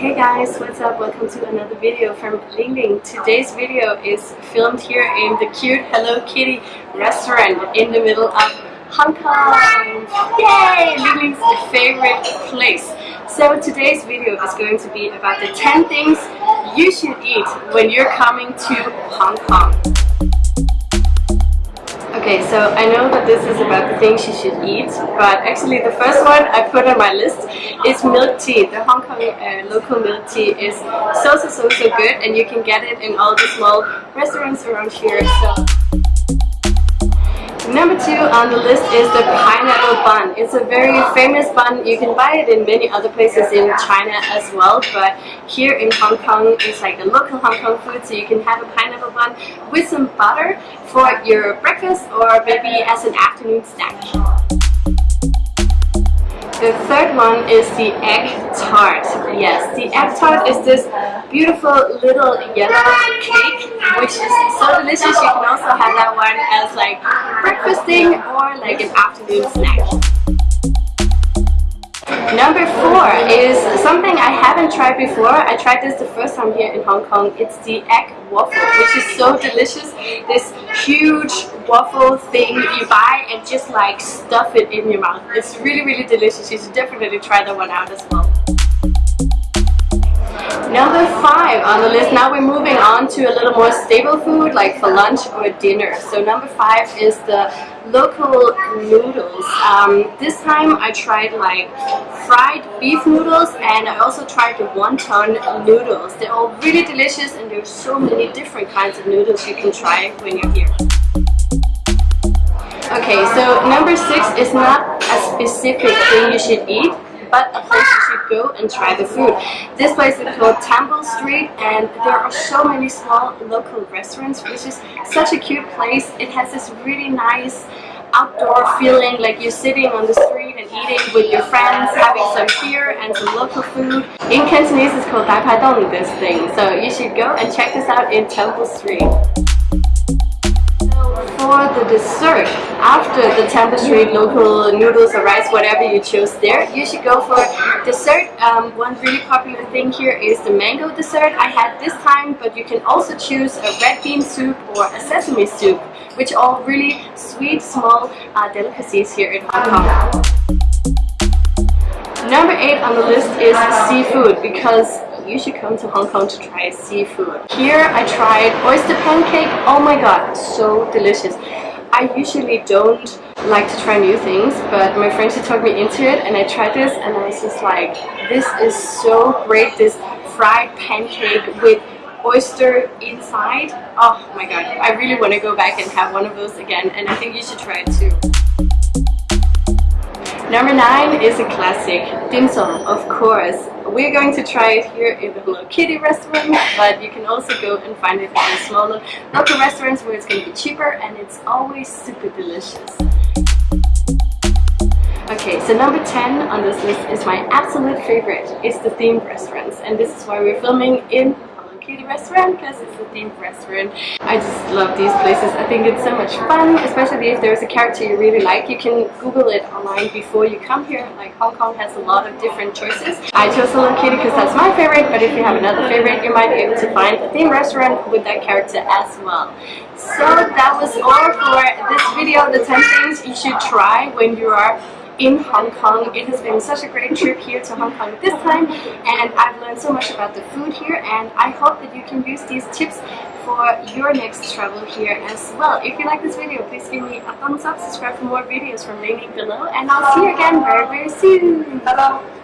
Hey guys, what's up? Welcome to another video from Ling Ling. Today's video is filmed here in the cute Hello Kitty restaurant in the middle of Hong Kong. Yay! Ling Ling's favorite place. So today's video is going to be about the 10 things you should eat when you're coming to Hong Kong. Okay, so I know that this is about the things you should eat, but actually the first one I put on my list is milk tea. The Hong Kong uh, local milk tea is so, so, so, so good and you can get it in all the small restaurants around here. So. Number two on the list is the pineapple bun. It's a very famous bun. You can buy it in many other places in China as well, but here in Hong Kong, it's like a local Hong Kong food, so you can have a pineapple bun with some butter for your breakfast or maybe as an afternoon snack. The third one is the egg tart. Yes, the egg tart is this beautiful little yellow cake which is so delicious. You can also have that one as like breakfasting or like an afternoon snack. Number four is something I haven't tried before. I tried this the first time here in Hong Kong. It's the egg waffle, which is so delicious. This huge waffle thing you buy and just like stuff it in your mouth. It's really, really delicious. You should definitely try that one out as well. Number five on the list, now we're moving on to a little more stable food like for lunch or dinner. So number five is the local noodles. Um, this time I tried like fried beef noodles and I also tried the wonton noodles. They're all really delicious and there's so many different kinds of noodles you can try when you're here. Okay, so number six is not a specific thing you should eat, but a place go and try the food. This place is called Temple Street and there are so many small local restaurants which is such a cute place. It has this really nice outdoor feeling like you're sitting on the street and eating with your friends, having some beer and some local food. In Cantonese it's called Dai Pai Dong, this thing. So you should go and check this out in Temple Street for the dessert, after the Temple Street local noodles or rice, whatever you choose there, you should go for dessert. Um, one really popular thing here is the mango dessert I had this time, but you can also choose a red bean soup or a sesame soup, which are all really sweet, small uh, delicacies here in Hong Kong. Number 8 on the list is seafood because you should come to Hong Kong to try seafood. Here I tried oyster pancake. Oh my god, so delicious. I usually don't like to try new things, but my friend she took me into it and I tried this and I was just like, this is so great, this fried pancake with oyster inside. Oh my god, I really want to go back and have one of those again and I think you should try it too. Number nine is a classic, dim sum, of course. We're going to try it here in the Hello Kitty restaurant, but you can also go and find it in smaller local restaurants where it's going to be cheaper and it's always super delicious. Okay, so number 10 on this list is my absolute favorite. It's the themed restaurants and this is why we're filming in restaurant because it's a themed restaurant. I just love these places. I think it's so much fun, especially if there's a character you really like. You can Google it online before you come here. Like Hong Kong has a lot of different choices. I chose Hello Kitty because that's my favorite, but if you have another favorite, you might be able to find a themed restaurant with that character as well. So that was all for this video, the 10 things you should try when you are in Hong Kong. It has been such a great trip here to Hong Kong this time and I've learned so much about the food here and I hope that you can use these tips for your next travel here as well. If you like this video, please give me a thumbs up, subscribe for more videos from Ling below and I'll see you again very very soon. Bye bye!